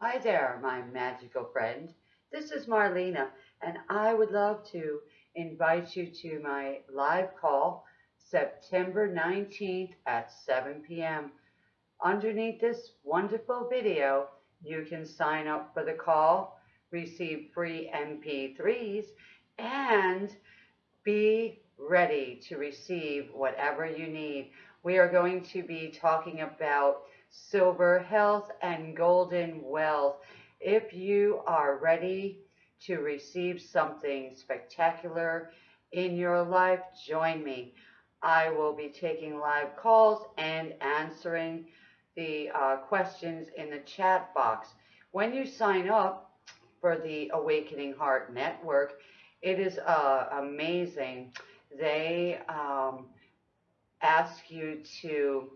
Hi there, my magical friend. This is Marlena, and I would love to invite you to my live call September 19th at 7 p.m. Underneath this wonderful video, you can sign up for the call, receive free MP3s, and be ready to receive whatever you need. We are going to be talking about silver health and golden wealth. If you are ready to receive something spectacular in your life, join me. I will be taking live calls and answering the uh, questions in the chat box. When you sign up for the Awakening Heart Network, it is uh, amazing. They um, ask you to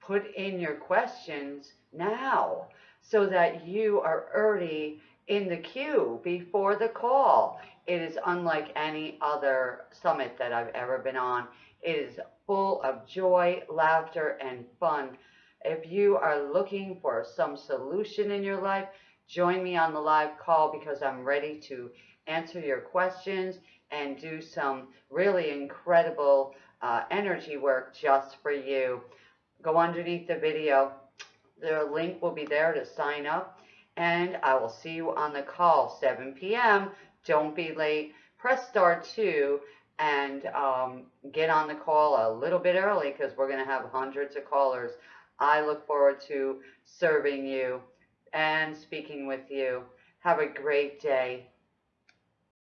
put in your questions now so that you are early in the queue before the call. It is unlike any other summit that I've ever been on. It is full of joy, laughter, and fun. If you are looking for some solution in your life, join me on the live call because I'm ready to answer your questions and do some really incredible uh, energy work just for you go underneath the video. The link will be there to sign up. And I will see you on the call, 7 p.m. Don't be late. Press star 2 and um, get on the call a little bit early because we're going to have hundreds of callers. I look forward to serving you and speaking with you. Have a great day.